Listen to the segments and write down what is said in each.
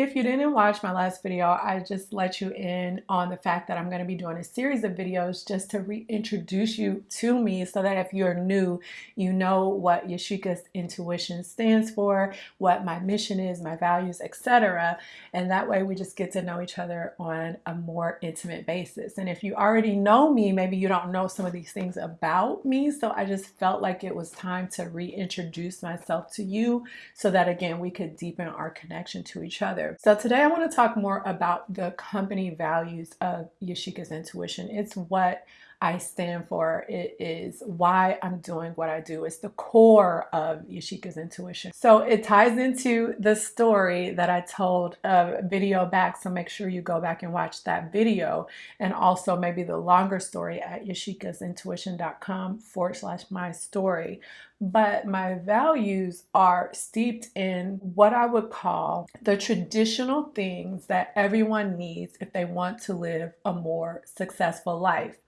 If you didn't watch my last video, I just let you in on the fact that I'm going to be doing a series of videos just to reintroduce you to me so that if you're new, you know what Yashika's intuition stands for, what my mission is, my values, etc. And that way we just get to know each other on a more intimate basis. And if you already know me, maybe you don't know some of these things about me. So I just felt like it was time to reintroduce myself to you so that again, we could deepen our connection to each other. So today I want to talk more about the company values of Yashika's Intuition. It's what I stand for. It is why I'm doing what I do. It's the core of Yashika's intuition. So it ties into the story that I told a video back. So make sure you go back and watch that video and also maybe the longer story at yashikasintuition.com forward slash my story. But my values are steeped in what I would call the traditional things that everyone needs if they want to live a more successful life.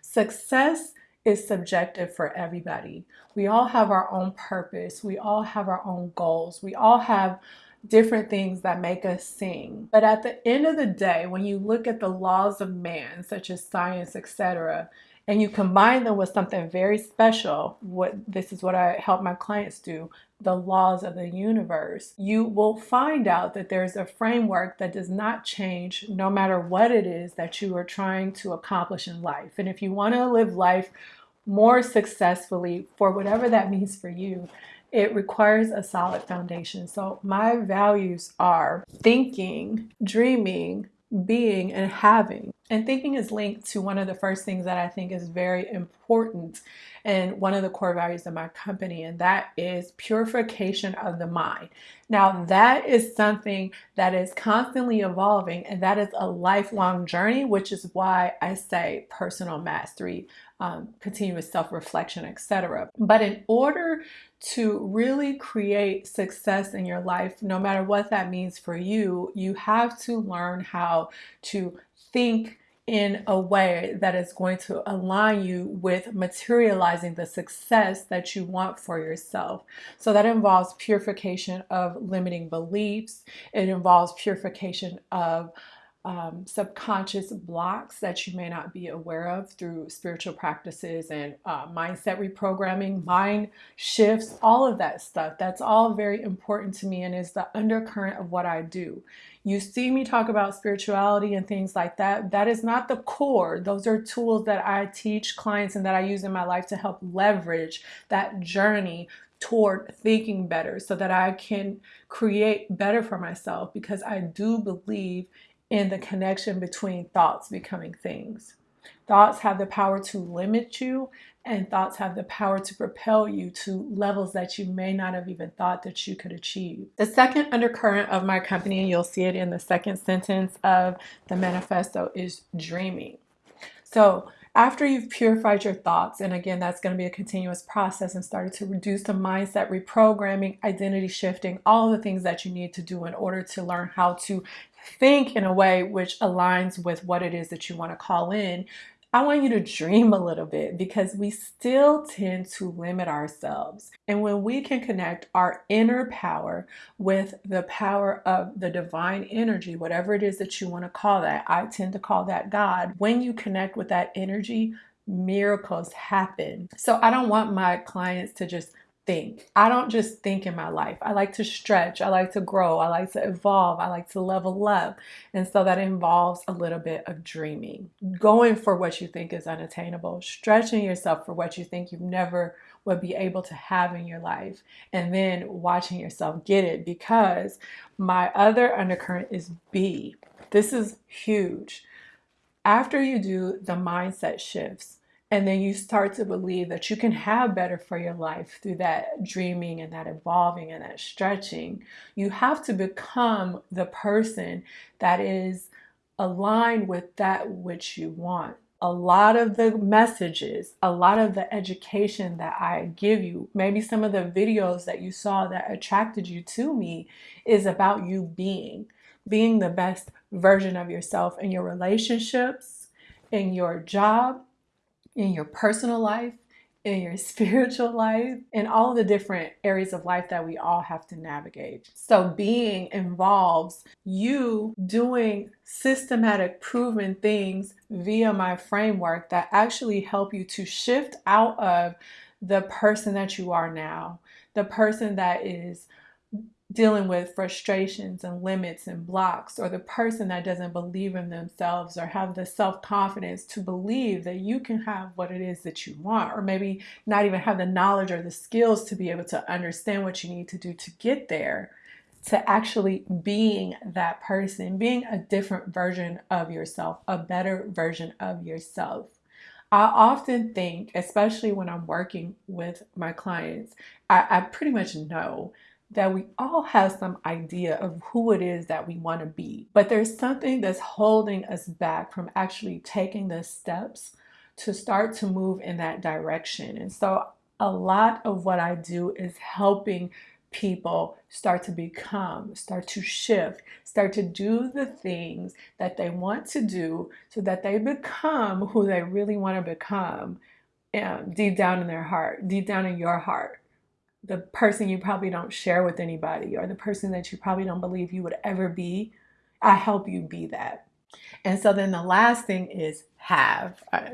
Success is subjective for everybody. We all have our own purpose. We all have our own goals. We all have different things that make us sing. But at the end of the day, when you look at the laws of man, such as science, etc., and you combine them with something very special, what this is what I help my clients do, the laws of the universe, you will find out that there's a framework that does not change no matter what it is that you are trying to accomplish in life. And if you want to live life more successfully for whatever that means for you, it requires a solid foundation. So my values are thinking, dreaming, being, and having. And thinking is linked to one of the first things that I think is very important and one of the core values of my company, and that is purification of the mind. Now, that is something that is constantly evolving, and that is a lifelong journey, which is why I say personal mastery, um, continuous self reflection, etc. But in order to really create success in your life, no matter what that means for you, you have to learn how to think in a way that is going to align you with materializing the success that you want for yourself. So that involves purification of limiting beliefs. It involves purification of um, subconscious blocks that you may not be aware of through spiritual practices and uh, mindset reprogramming, mind shifts, all of that stuff. That's all very important to me and is the undercurrent of what I do. You see me talk about spirituality and things like that. That is not the core. Those are tools that I teach clients and that I use in my life to help leverage that journey toward thinking better so that I can create better for myself because I do believe in the connection between thoughts becoming things. Thoughts have the power to limit you, and thoughts have the power to propel you to levels that you may not have even thought that you could achieve. The second undercurrent of my company, and you'll see it in the second sentence of the manifesto, is dreaming. So, after you've purified your thoughts, and again, that's going to be a continuous process and started to reduce the mindset reprogramming, identity shifting, all the things that you need to do in order to learn how to think in a way which aligns with what it is that you want to call in, I want you to dream a little bit because we still tend to limit ourselves. And when we can connect our inner power with the power of the divine energy, whatever it is that you want to call that, I tend to call that God. When you connect with that energy, miracles happen. So I don't want my clients to just think. I don't just think in my life. I like to stretch. I like to grow. I like to evolve. I like to level up. And so that involves a little bit of dreaming, going for what you think is unattainable, stretching yourself for what you think you've never would be able to have in your life, and then watching yourself get it. Because my other undercurrent is be. This is huge. After you do the mindset shifts, and then you start to believe that you can have better for your life through that dreaming and that evolving and that stretching. You have to become the person that is aligned with that which you want. A lot of the messages, a lot of the education that I give you, maybe some of the videos that you saw that attracted you to me is about you being, being the best version of yourself in your relationships, in your job, in your personal life, in your spiritual life, in all the different areas of life that we all have to navigate. So, being involves you doing systematic, proven things via my framework that actually help you to shift out of the person that you are now, the person that is dealing with frustrations and limits and blocks, or the person that doesn't believe in themselves or have the self confidence to believe that you can have what it is that you want, or maybe not even have the knowledge or the skills to be able to understand what you need to do to get there, to actually being that person, being a different version of yourself, a better version of yourself. I often think, especially when I'm working with my clients, I, I pretty much know that we all have some idea of who it is that we want to be. But there's something that's holding us back from actually taking the steps to start to move in that direction. And so a lot of what I do is helping people start to become, start to shift, start to do the things that they want to do so that they become who they really want to become um, deep down in their heart, deep down in your heart the person you probably don't share with anybody or the person that you probably don't believe you would ever be, I help you be that. And so then the last thing is have. Uh,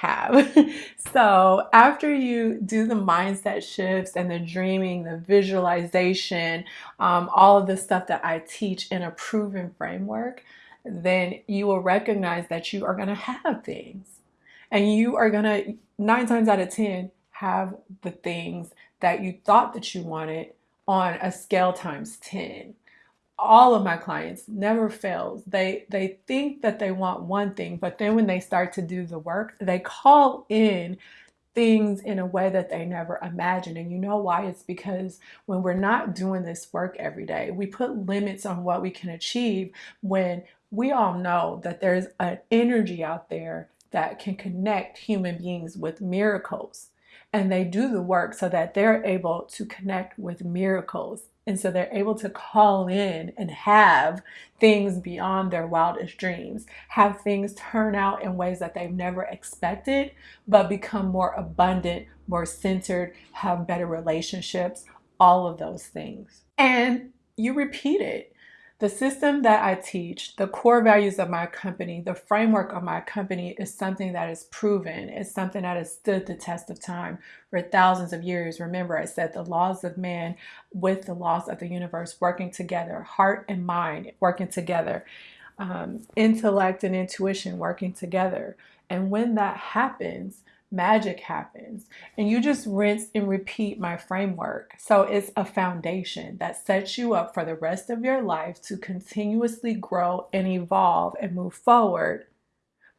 have. so after you do the mindset shifts and the dreaming, the visualization, um, all of the stuff that I teach in a proven framework, then you will recognize that you are going to have things. And you are going to, nine times out of 10, have the things that you thought that you wanted on a scale times 10 all of my clients never fails. They they think that they want one thing but then when they start to do the work they call in things in a way that they never imagined. And you know why? It's because when we're not doing this work every day we put limits on what we can achieve when we all know that there's an energy out there that can connect human beings with miracles and they do the work so that they're able to connect with miracles. And so they're able to call in and have things beyond their wildest dreams, have things turn out in ways that they've never expected, but become more abundant, more centered, have better relationships, all of those things. And you repeat it. The system that I teach, the core values of my company, the framework of my company is something that is proven. It's something that has stood the test of time for thousands of years. Remember, I said the laws of man with the laws of the universe working together, heart and mind working together, um, intellect and intuition working together. And when that happens, magic happens. And you just rinse and repeat my framework. So it's a foundation that sets you up for the rest of your life to continuously grow and evolve and move forward.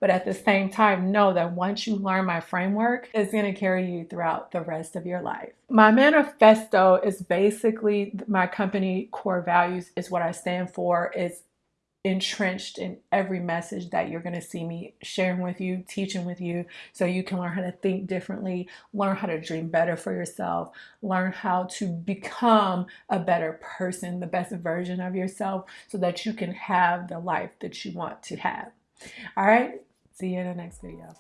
But at the same time, know that once you learn my framework, it's going to carry you throughout the rest of your life. My manifesto is basically my company core values, is what I stand for. It's entrenched in every message that you're going to see me sharing with you, teaching with you, so you can learn how to think differently, learn how to dream better for yourself, learn how to become a better person, the best version of yourself, so that you can have the life that you want to have. All right, see you in the next video.